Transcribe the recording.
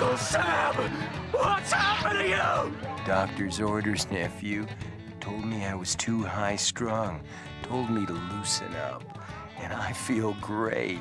Uncle Sam! What's happened to you? Doctor's orders, nephew. Told me I was too high strung. Told me to loosen up. And I feel great.